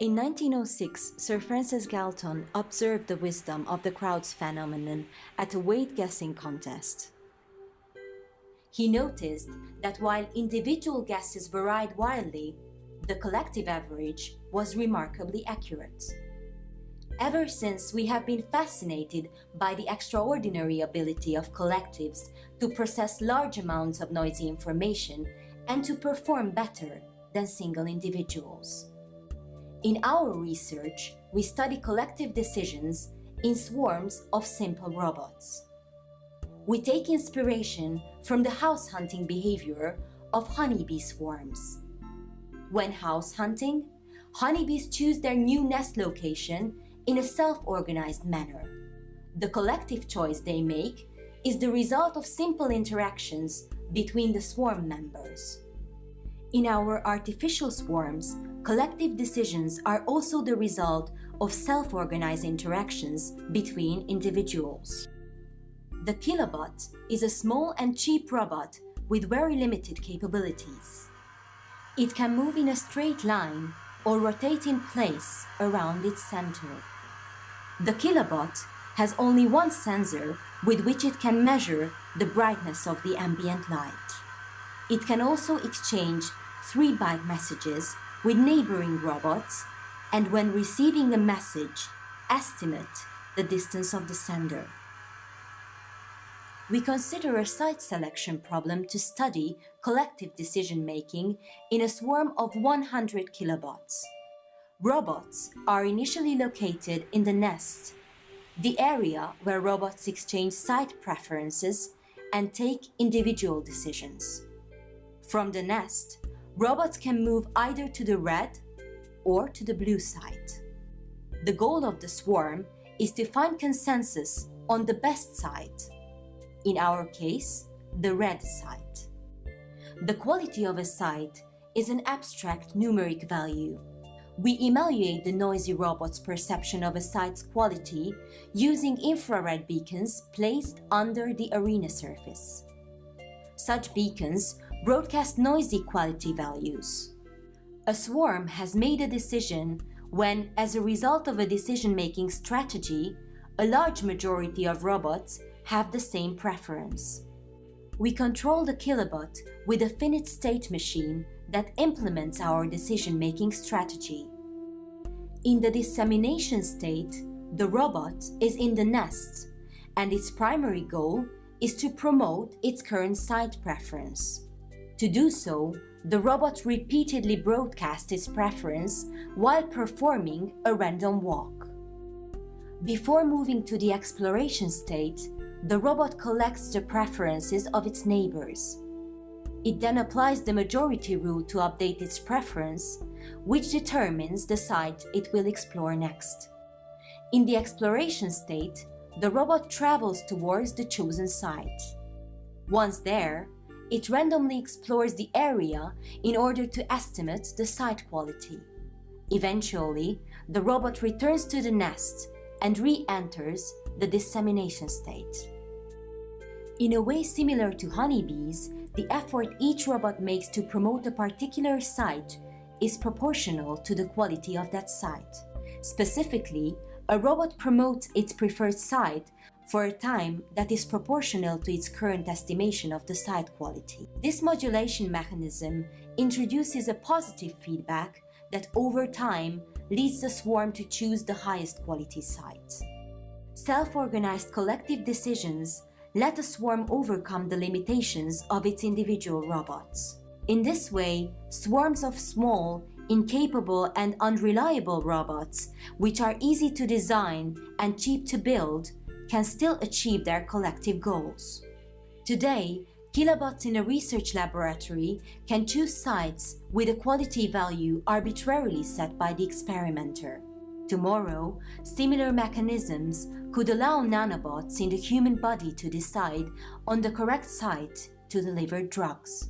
In 1906, Sir Francis Galton observed the wisdom of the crowds phenomenon at a weight guessing contest. He noticed that while individual guesses varied wildly, the collective average was remarkably accurate. Ever since, we have been fascinated by the extraordinary ability of collectives to process large amounts of noisy information and to perform better than single individuals. In our research, we study collective decisions in swarms of simple robots. We take inspiration from the house hunting behavior of honeybee swarms. When house hunting, honeybees choose their new nest location in a self-organized manner. The collective choice they make is the result of simple interactions between the swarm members. In our artificial swarms, collective decisions are also the result of self-organized interactions between individuals. The Kilobot is a small and cheap robot with very limited capabilities. It can move in a straight line or rotate in place around its center. The Kilobot has only one sensor with which it can measure the brightness of the ambient light. It can also exchange 3-byte messages with neighboring robots and when receiving a message, estimate the distance of the sender. We consider a site selection problem to study collective decision-making in a swarm of 100 kilobots. Robots are initially located in the nest, the area where robots exchange site preferences and take individual decisions. From the nest, robots can move either to the red or to the blue site. The goal of the swarm is to find consensus on the best site, in our case, the red site. The quality of a site is an abstract numeric value we evaluate the noisy robot's perception of a site's quality using infrared beacons placed under the arena surface. Such beacons broadcast noisy quality values. A swarm has made a decision when, as a result of a decision-making strategy, a large majority of robots have the same preference. We control the kilobot with a finite state machine that implements our decision-making strategy. In the dissemination state, the robot is in the nest, and its primary goal is to promote its current site preference. To do so, the robot repeatedly broadcasts its preference while performing a random walk. Before moving to the exploration state, the robot collects the preferences of its neighbors. It then applies the majority rule to update its preference, which determines the site it will explore next. In the exploration state, the robot travels towards the chosen site. Once there, it randomly explores the area in order to estimate the site quality. Eventually, the robot returns to the nest and re-enters the dissemination state. In a way similar to honeybees, the effort each robot makes to promote a particular site is proportional to the quality of that site. Specifically, a robot promotes its preferred site for a time that is proportional to its current estimation of the site quality. This modulation mechanism introduces a positive feedback that over time leads the swarm to choose the highest quality site. Self-organized collective decisions let a swarm overcome the limitations of its individual robots. In this way, swarms of small, incapable and unreliable robots, which are easy to design and cheap to build, can still achieve their collective goals. Today, kilobots in a research laboratory can choose sites with a quality value arbitrarily set by the experimenter. Tomorrow, similar mechanisms could allow nanobots in the human body to decide on the correct site to deliver drugs.